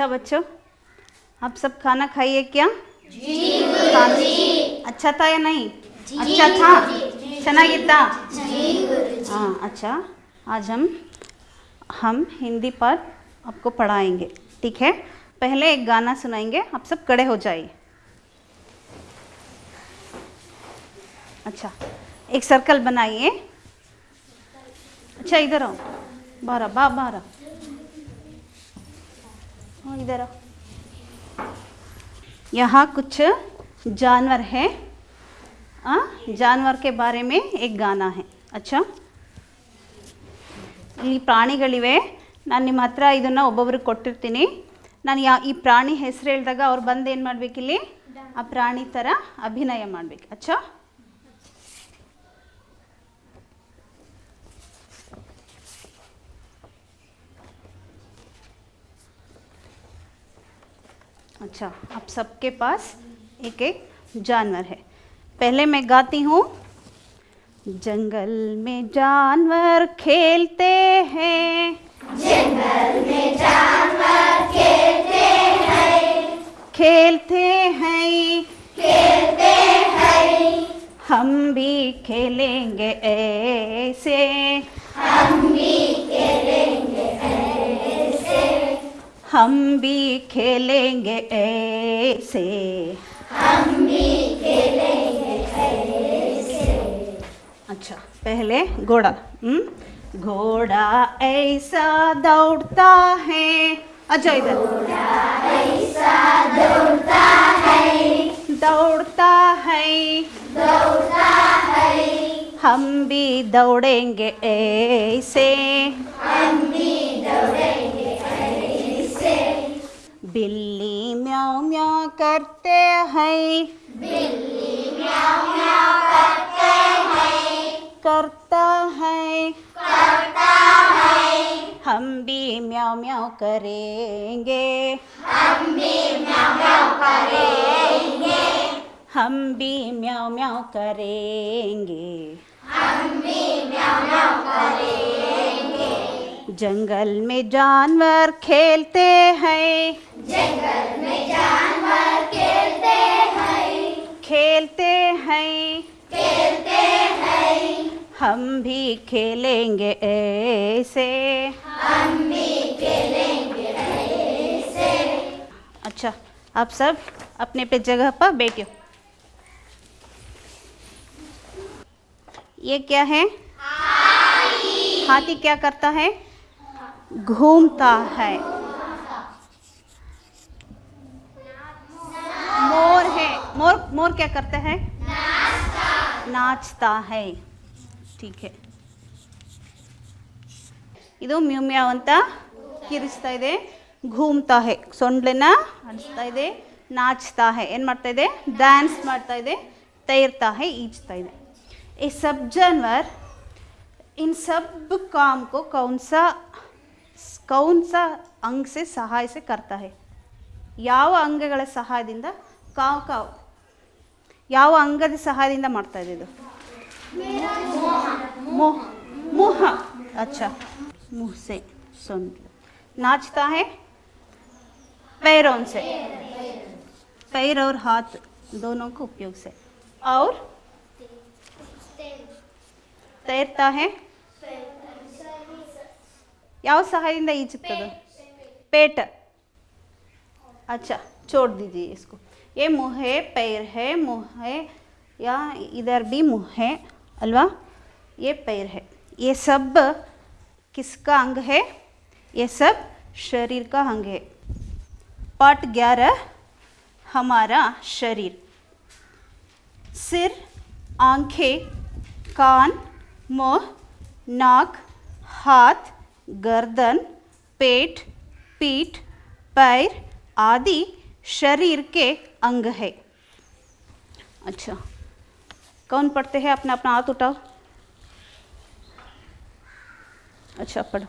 अच्छा बच्चों आप सब खाना खाइए क्या जी अच्छा था या नहीं अच्छा था ಚೆನ್ನಾಗಿತ್ತಾ हाँ अच्छा आज हम हम हिंदी पर आपको पढ़ाएंगे ठीक है पहले एक गाना सुनाएंगे आप सब खड़े हो जाइए अच्छा एक सर्कल बनाइए अच्छा इधर आओ बारह बा बारह हाँ इधर आओ यहाँ कुछ जानवर है आ, जानवर के बारे में एक गाना है अच्छा ಇಲ್ಲಿ ಪ್ರಾಣಿಗಳಿವೆ ನಾನು ನಿಮ್ಮ ಹತ್ರ ಇದನ್ನು ಒಬ್ಬೊಬ್ರಿಗೆ ಕೊಟ್ಟಿರ್ತೀನಿ ನಾನು ಯಾ ಈ ಪ್ರಾಣಿ ಹೆಸರು ಹೇಳಿದಾಗ ಅವ್ರು ಬಂದು ಏನು ಮಾಡಬೇಕಿಲ್ಲಿ ಆ ಪ್ರಾಣಿ ಥರ ಅಭಿನಯ ಮಾಡಬೇಕು ಅಚ್ಚಾ अच्छा आप सबके पास एक एक जानवर है। पहले मैं गाती हूँ। जंगल में जानवर खेलते हैं। जंगल में जानवर खेलते हैं। खेलते हैं। खेलते हैं। हम भी खेलेंगे ऐसे। हम भी खेलेंगे ऐसे हम भी खेलेंगे ऐसे। अच्छा पहले घोड़ा। हम्म? घोड़ा ऐसा दौड़ता है। अच्छा इधर। दौड़ता है दौड़ता है। हम भी दौड़ेंगे ऐसे। बिल्ली म्याऊ म्याऊ करते हैं। बिल्ली म्याऊ म्याऊ करते हैं करता है करता है। हम भी म्याऊ म्याऊ करेंगे। हम भी म्याऊ म्याऊ करेंगे। जंगल में जानवर खेलते हैं। जंगल में जानवर खेलते हैं। खेलते हैं। खेलते हैं। हम भी खेलेंगे ऐसे। अच्छा आप सब अपने पे जगह पर बैठो ये क्या है? हाथी क्या करता है? घूमता है मोर है मोर मोर क्या करता है नाचता है ठीक है ಇದು ಮ್ಯೂ ಮ್ಯಾವ್ ಅಂತ ಕಿರಿಸ್ತಾ ಇದೆ ಘೂಮ್ತಾ ಹೇ ಸೊಂಡ್ಲನ್ನ ಅಡಿಸ್ತಾ ಇದೆ ನಾಚ್ತಾ ಹೇ ಏನು ಮಾಡ್ತಾ ಇದೆ ಡ್ಯಾನ್ಸ್ ಮಾಡ್ತಾ ಇದೆ ತೈರ್ತಾ ಹೇ ಈಜ್ತಾ ಇದೆ ये सब जानवर इन सब काम को कौन सा कौन सा अंग से सहाय से करता है ಯಾವ ಅಂಗಗಳ ಸಹಾಯದಿಂದ ಕಾವು ಕಾವು ಯಾವ ಅಂಗದ ಸಹಾಯದಿಂದ ಮಾಡ್ತಾ ಇದೆ ಇದು मुंह मुंह अच्छा मुंह से सुन नाचता है पैरों से पैर और हाथ दोनों को उपयोग से और तैरता है ಯಾವ ಸಹಾಯದಿಂದ ಈಜುತ್ತದೆ पेट अच्छा छोड़ दीजिए इसको ये मुँह है पैर है मुँह है या इधर भी मुँह है अल्वा ये पैर है ये सब किसका अंग है ये सब शरीर का अंग है पार्ट ग्यारह हमारा शरीर सिर आंखें कान मुंह नाक हाथ गर्दन पेट पीठ पैर आदि शरीर के अंग है। अच्छा कौन पढ़ते हैं? अपना अपना हाथ उठाओ। अच्छा पढ़ो।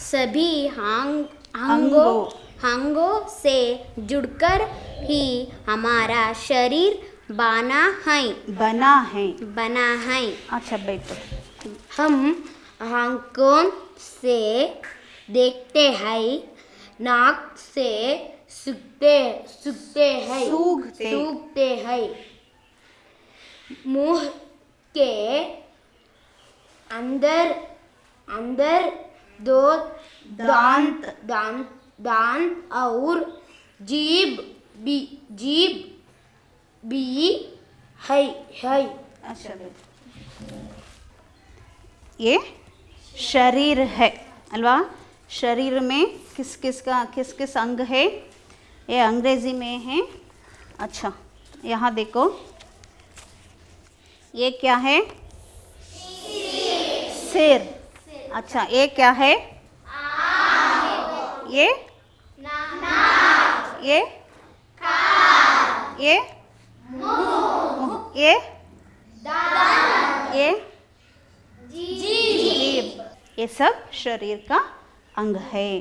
सभी हांग अंगों अंगों से जुड़कर ही हमारा शरीर बना है। बना है। बना है। अच्छा बैठो। हम आँखों से देखते हैं नाक से सूखते सूखते हैं सूखते। सूखते हैं। मुँह के अंदर अंदर दो दांत दांत। दांत और जीभ भी जीभ भी है है। अच्छा ये शरीर है, अल्वा? शरीर में किस किस का किस किस अंग है? ये अंग्रेज़ी में है। अच्छा यहाँ देखो। ये क्या है? सिर अच्छा ये क्या है? ये? ये? ये? ये? ये सब शरीर का अंग है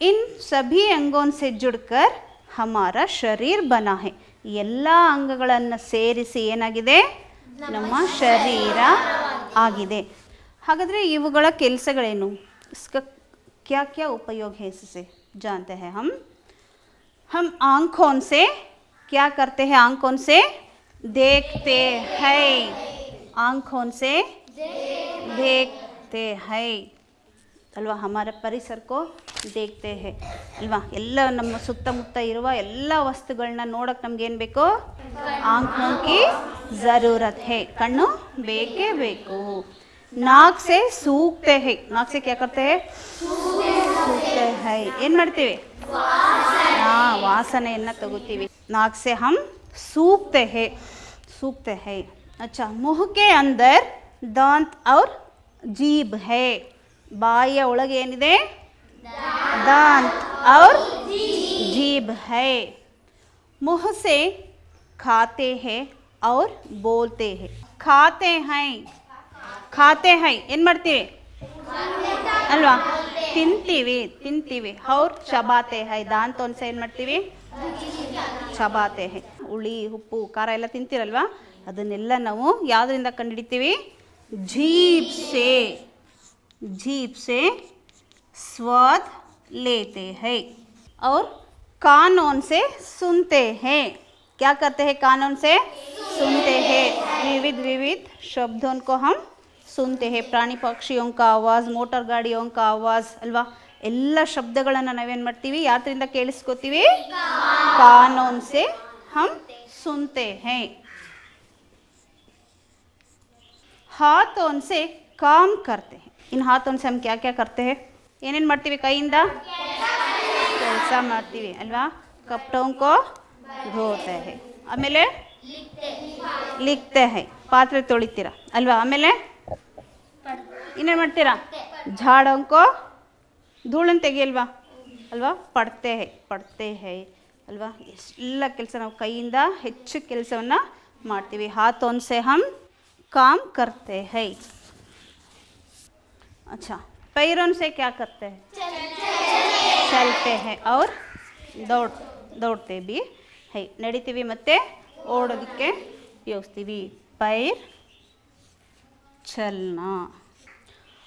इन सभी अंगों से जुड़कर हमारा शरीर बना है ಎಲ್ಲ ಅಂಗಗಳನ್ನು ಸೇರಿಸಿ ಏನಾಗಿದೆ ನಮ್ಮ ಶರೀರ ಆಗಿದೆ ಹಾಗಾದರೆ ಇವುಗಳ ಕೆಲಸಗಳೇನು इसका क्या क्या उपयोग है इससे जानते हैं हम हम आँखों से क्या करते हैं आँखों से देखते हैं आँखों से देखते हैं ಅಲ್ವಾ ಹಮಾರ ಪರಿಸರಕ್ಕೋ ದೇಖ್ತೆ ಹೇ ಅಲ್ವಾ ಎಲ್ಲ ನಮ್ಮ ಸುತ್ತಮುತ್ತ ಇರುವ ಎಲ್ಲ ವಸ್ತುಗಳನ್ನ ನೋಡಕ್ಕೆ ನಮ್ಗೆ ಏನು ಬೇಕು ಆಂಖೋं की ज़रूरत है ಕಣ್ಣು ಬೇಕೇ ಬೇಕು ನಾಕ್ ಸೆ ಸೂಕ್ತೆ ಹೇ ನಾಕ್ ಸೆ ಕ್ಯಾ ಕರ್ತೆ ಹೇ ಸೂಕ್ತೆ ಹೈ ಏನು ಮಾಡ್ತೀವಿ ಹಾಂ ವಾಸನೆಯನ್ನು ತಗೋತೀವಿ ನಾಕ್ ಸೆ ಹಮ್ सूखते हैं सूखते हैं अच्छा मुंह के अंदर दांत और जीभ है ಬಾಯಿಯ ಒಳಗೆ ಏನಿದೆ दांत और जीभ है मुंह से खाते हैं और बोलते हैं खाते हैं ಖಾತೆ ಹೈ ಏನು ಮಾಡ್ತೀವಿ ಅಲ್ವಾ ತಿಂತೀವಿ ತಿಂತೀವಿ ಅವ್ರು ಚಬಾತೆ ಹೈ ದಾಂತ ಒಂದ್ಸ ಏನು ಮಾಡ್ತೀವಿ ಚಬಾತೆ ಹೈ ಹುಳಿ ಉಪ್ಪು ಖಾರ ಎಲ್ಲ ತಿಂತೀರಲ್ವಾ ಅದನ್ನೆಲ್ಲ ನಾವು ಯಾವುದರಿಂದ ಕಂಡುಹಿಡಿತೀವಿ जीप से जीप से स्वाद लेते हैं और कानून से सुनते हैं। क्या करते हैं कानून से? सुनते हैं। विविध विविध शब्दों को हम सुनते हैं। प्राणी पक्षियों का आवाज़ मोटर गाड़ियों का आवाज़ अल्वा ಎಲ್ಲ शब्द नावेनमती यात्री ಯಾತ್ರಿಂದ ಕೇಳಿಸ್ಕೋತೀವಿ? ಕಾನೂನ್ ಸೆ ಹಮ್ हाथों से काम करते हैं इन हाथों से हम क्या क्या करते हैं ಏನೇನು ಮಾಡ್ತೀವಿ ಕೈಯಿಂದ ಕೆಲಸ ಮಾಡ್ತೀವಿ ಅಲ್ವಾ ಕಪ್ಪಟೋಂಕೋ ಧೋತೆ ಹೈ ಆಮೇಲೆ ಲಿಕ್ತೆ ಹೈ ಪಾತ್ರೆ ತೊಳಿತೀರ ಅಲ್ವಾ ಆಮೇಲೆ ಇನ್ನೇನು ಮಾಡ್ತೀರಾ ಝಾಡೋಂಕೋ ಧೂಳನ್ನು ತೆಗಿಯಲ್ವಾ ಅಲ್ವಾ ಪಡ್ತೆ ಹೈ ಪಡ್ತೆ ಹೈ ಅಲ್ವಾ ಎಲ್ಲ ಕೆಲಸ ನಾವು ಕೈಯಿಂದ ಹೆಚ್ಚು ಕೆಲಸವನ್ನು ಮಾಡ್ತೀವಿ ಹಾಥೋನ್ ಸೆ ಹಮ್ काम करते हैं अच्छा पैरों से क्या करते हैं चलते हैं और दौड़ दौड़ते भी है ನಡಿತೀವಿ ಮತ್ತು ಓಡೋದಕ್ಕೆ ಯೋಗಿಸ್ತೀವಿ पैर चलना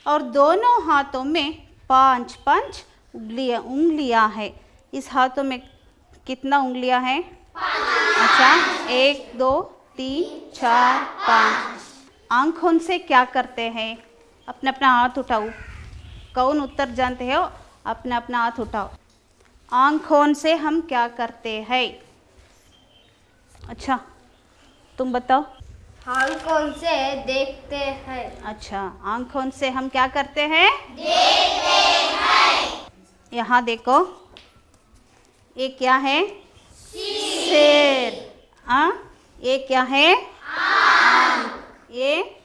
और दोनों हाथों में पांच पांच उंगलियां उंगलियां है इस हाथों में कितना उंगलियां हैं अच्छा एक दो तीन चार पाँच आँखों से क्या करते हैं? अपना अपना हाथ उठाओ। कौन उत्तर जानते हो? अपना अपना हाथ उठाओ। आँखों से हम क्या करते हैं? अच्छा तुम बताओ। आँखों से देखते हैं। अच्छा आँखों से हम क्या करते हैं? देखते हैं। यहाँ देखो। ये क्या है? शेर हाँ ये क्या है? आँख। ये?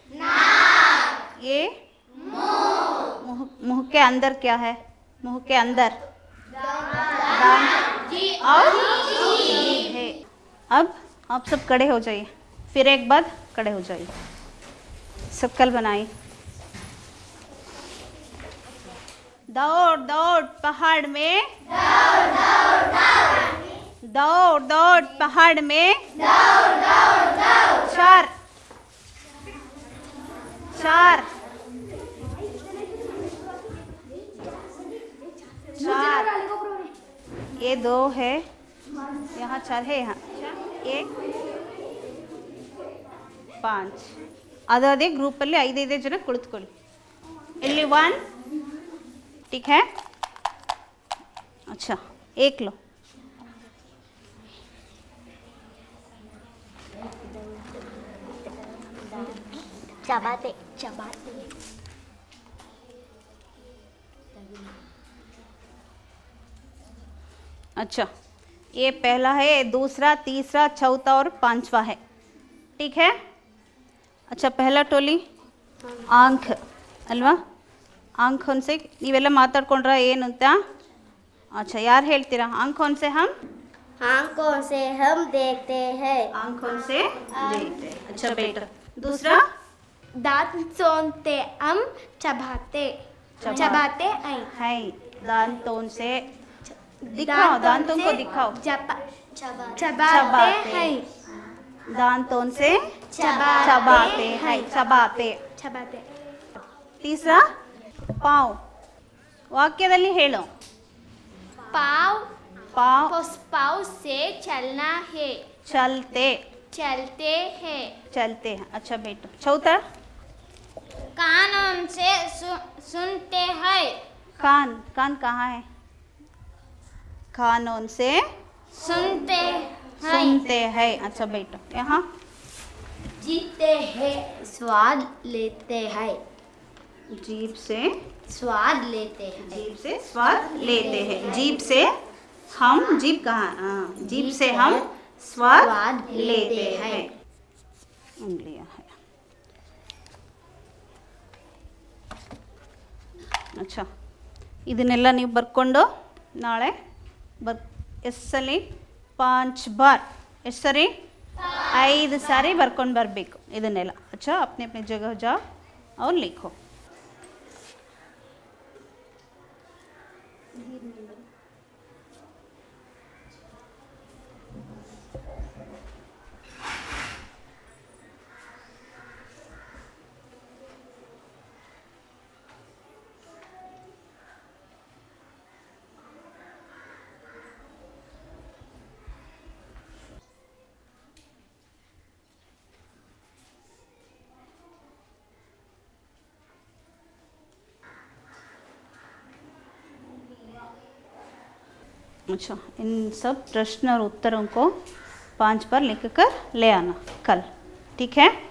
ये? मुँह। मुँह के अंदर क्या है? मुँह के अंदर। दांत और? जीभ अब आप सब खड़े हो जाइए। फिर एक बार खड़े हो जाइए। शक्ल बनाइए। दौड़ दौड़, पहाड़ में। दौड़ दौड़, पहाड़ में। चार। चार चार दो है यहाँ चार है यहाँ एक ಪಾಂಚ್ ಅದು ಅದೇ ಗ್ರೂಪಲ್ಲಿ ಐದೈದೇ ಜನ ಕುಳಿತುಕೊಳ್ಳಿ ಇಲ್ಲಿ ಒನ್ ठीक है अच्छा एक लो चबाते चबाते अच्छा ये पहला है दूसरा तीसरा चौथा और पांचवा है ठीक है अच्छा पहला टोली ಆಂಖ್ ಅಲ್ವಾ ಆಂಖ್ ಹೊನ್ಸೆ ನೀವೆಲ್ಲ ಮಾತಾಡ್ಕೊಂಡ್ರ ಏನು ಅಂತ ಅಚ್ಚಾ ಯಾರು ಹೇಳ್ತೀರಾ ಆಂಖ್ ಹೊನ್ಸೆ ಹಮ್ आंखों से हम देखते हैं आंखों से देखते हैं। अच्छा बेटा दूसरा दांतों से हम चबाते चबा- चबाते हैं है दांतों से दिखाओ दांतों को से दिखाओ चबा चबाते चबाते हैं दांतों से चबाते चबाते हैं हैं। चबाते चबाते तीसरा पाँव ವಾಕ್ಯದಲ್ಲಿ ಹೇಳು पाव पाँव उस पाव से चलना है चलते चलते हैं चलते हैं अच्छा बेटा चौथा कानों से सु, सुनते हैं। कान कान कहाँ है? कानों से सुनते हैं। सुनते हैं। अच्छा बेटा यहाँ। जीते हैं स्वाद लेते हैं। जीप से स्वाद लेते हैं। जीप से स्वाद लेते हैं। जीप से हम जीप कहाँ? हाँ जीप से हम स्वाद लेते हैं। हैं। ಅಚ್ಛಾ ಇದನ್ನೆಲ್ಲ ನೀವು ಬರ್ಕೊಂಡು ನಾಳೆ ಬರ್ ಎಸ್ಸಲ್ಲಿ ಪಾಂಚ್ ಬಾರ್. ಎಷ್ಟು ಸರಿ? ಐದು ಸಾರಿ ಬರ್ಕೊಂಡು ಬರಬೇಕು ಇದನ್ನೆಲ್ಲ. ಅಚ್ಚಾ, ಅಪ್ನೆ ಅಪ್ನೆ ಜಗ ಜಾ ಅವ್ರು ಲಿಖೋ. अच्छा इन सब प्रश्न और उत्तरों को पाँच बार लिख कर ले आना, कल। ठीक है?